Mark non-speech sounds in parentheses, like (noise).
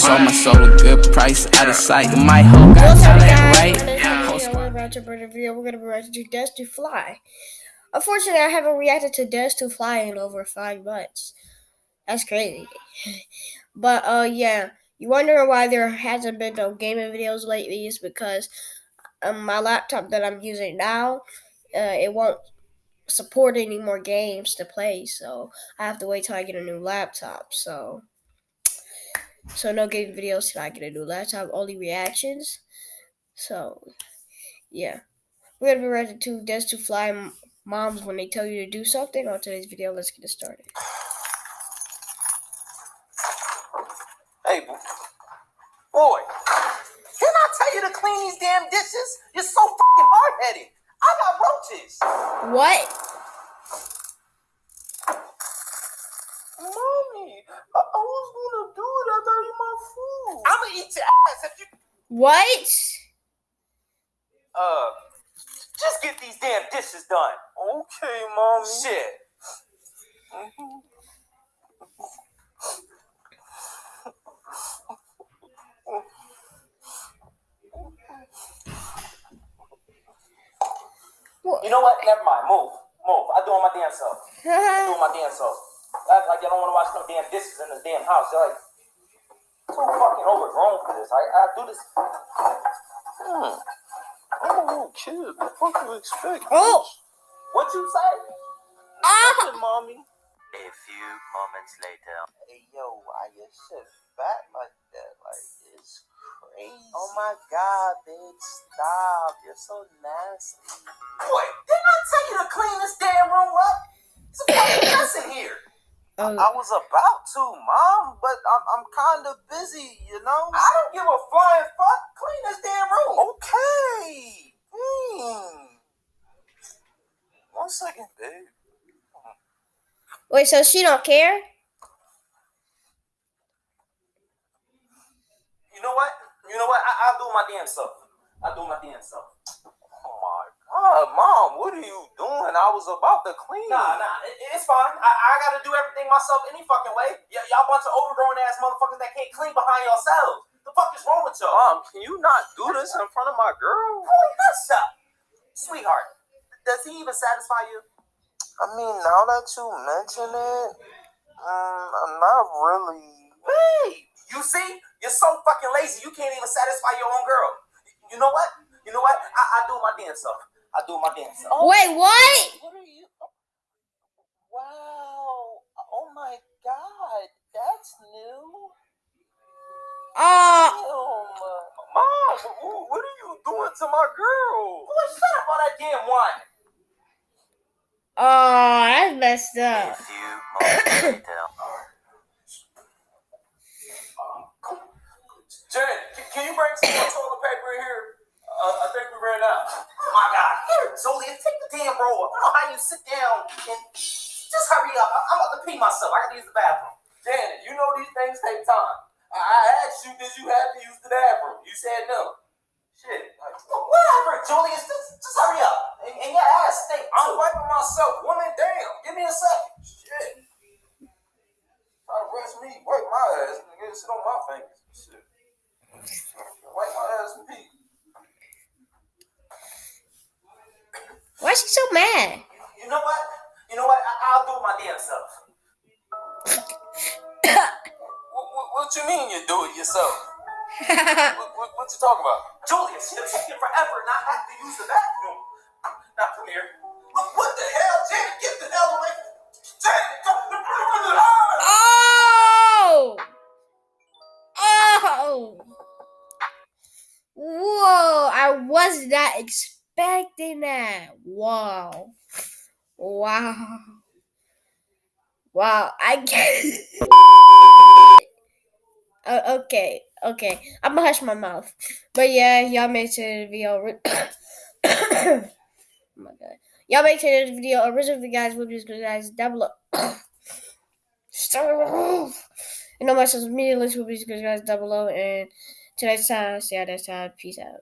sold my soul a good price out of sight. My hoe got talent, right? We're about to bring a video. We're gonna be reacting to Dance to Fly. Unfortunately, I haven't reacted to Dance to Fly in over five months. That's crazy. (laughs) But uh, yeah, you wonder why there hasn't been no gaming videos lately? Is because um, my laptop that I'm using now, uh, it won't support any more games to play. So I have to wait till I get a new laptop. So. So no gaming videos till I get a new laptop, only reactions. So yeah. We're gonna be ready to Dance to Fly moms when they tell you to do something on today's video. Let's get it started. Hey boy, didn't I tell you to clean these damn dishes? You're so fucking hard headed. I got roaches. What? What? Uh, just get these damn dishes done. Okay, mommy. Shit. You know what? Never mind. Move. Move. I do my damn self. (laughs) I do my damn self. Act like you don't want to watch no damn dishes in this damn house. You're like, too fucking overgrown for this. I, I do this. Hmm. I'm a little kid. What the fuck do you expect? Oh! What you say? Ah! mommy. A few moments later. Hey, yo, why your shit fat like that? Like, it's crazy. Oh my god, bitch. Stop. You're so nasty. Boy, didn't I tell you to clean this damn room up? It's a fucking mess in here. Oh. I was about to, mom, but I'm, I'm kind of busy, you know? I don't give a flying fuck. Clean this damn room. Okay. Hmm. One second, babe. Wait, so she don't care? You know what? You know what? I, I'll do my damn self. I'll do my damn self. Mom, what are you doing? I was about to clean. Nah, nah, it, it's fine. I, I gotta do everything myself any fucking way. Y- y'all bunch of overgrown ass motherfuckers that can't clean behind yourselves. The fuck is wrong with y'all? Mom, can you not do this in front of my girl? Boy, nuts up. Sweetheart, does he even satisfy you? I mean, now that you mention it, um, I'm not really. Wait, you see? You're so fucking lazy, you can't even satisfy your own girl. You know what? You know what? I, I do my damn self. I do my damn self. Wait, what? What are you? Wow! Oh my God, that's new. Uh, Mom, what are you doing to my girl? Boy, shut up all that damn wine. oh, that's messed up. (coughs) few moments later. Janet, can, can you bring some more toilet paper in here? Uh, I think we ran out. Oh my God. Here, Julia, take the damn roll. I don't know how you sit down and just hurry up. I- I'm about to pee myself. I gotta use the bathroom. Janet, you know these things take time. I, I asked you, did you have to use the bathroom? You said no. Shit. Like, well, whatever, Julius. Just, just hurry up. And, and your ass stink. I'm wiping myself. Woman, damn. Give me a second. Shit. Try to rush me. Wipe my ass. Nigga, sit on my fingers. Shit. Wipe my ass and pee. Why is she so mad? You know what? You know what? I- I'll do it my damn self. (coughs) What, what, what you mean you do it yourself? (laughs) What, what, what you talking about? Julius, you're taking forever and I have to use the bathroom. Now come here. What, what the hell? Janet, get the hell away. Janet, come oh! Oh! Whoa, I was not expecting that. Wow. Wow. Wow, I get uh, okay, okay. I'm gonna hush my mouth. But yeah, y'all made to the video. ri- (coughs) (coughs) oh my god. Y'all make sure this video original guys will be guys down below. (coughs) Stop. And all my social media links will be guys down below. And tonight's time, see you next time. Peace out.